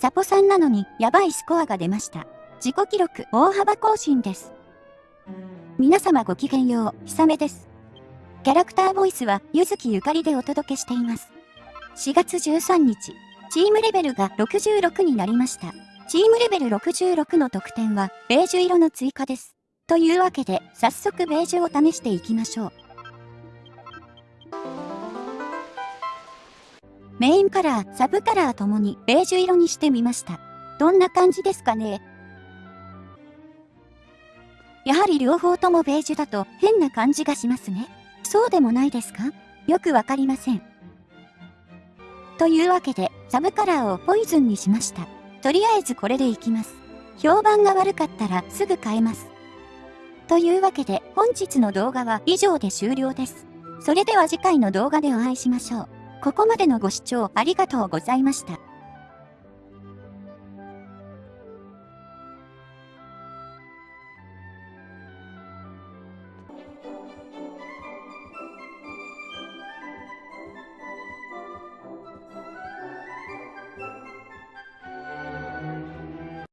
サポさんなのにやばいスコアが出ました。自己記録大幅更新です。皆様ごきげんよう、ひさめです。キャラクターボイスは、ゆずきゆかりでお届けしています。4月13日、チームレベルが66になりました。チームレベル66の得点は、ベージュ色の追加です。というわけで、早速ベージュを試していきましょう。メインカラー、サブカラーともにベージュ色にしてみました。どんな感じですかね？やはり両方ともベージュだと変な感じがしますね。そうでもないですか？よくわかりません。というわけで、サブカラーをポイズンにしました。とりあえずこれでいきます。評判が悪かったらすぐ変えます。というわけで、本日の動画は以上で終了です。それでは次回の動画でお会いしましょう。ここまでのご視聴ありがとうございました。